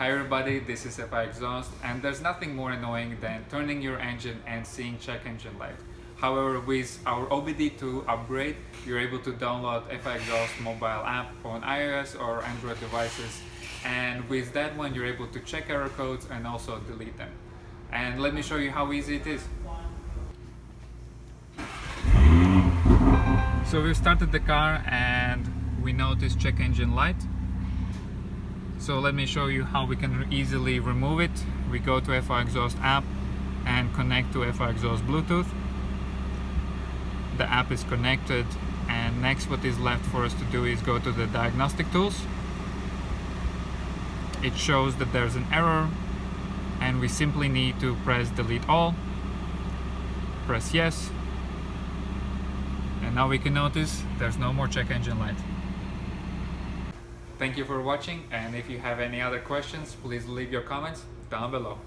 Hi everybody, this is FI Exhaust and there's nothing more annoying than turning your engine and seeing check engine light. However, with our OBD2 upgrade, you're able to download FI Exhaust mobile app on iOS or Android devices and with that one you're able to check error codes and also delete them. And let me show you how easy it is. So we've started the car and we notice check engine light. So let me show you how we can easily remove it. We go to FI Exhaust app and connect to FI Exhaust Bluetooth. The app is connected and next what is left for us to do is go to the diagnostic tools. It shows that there's an error and we simply need to press delete all, press yes, and now we can notice there's no more check engine light. Thank you for watching and if you have any other questions please leave your comments down below.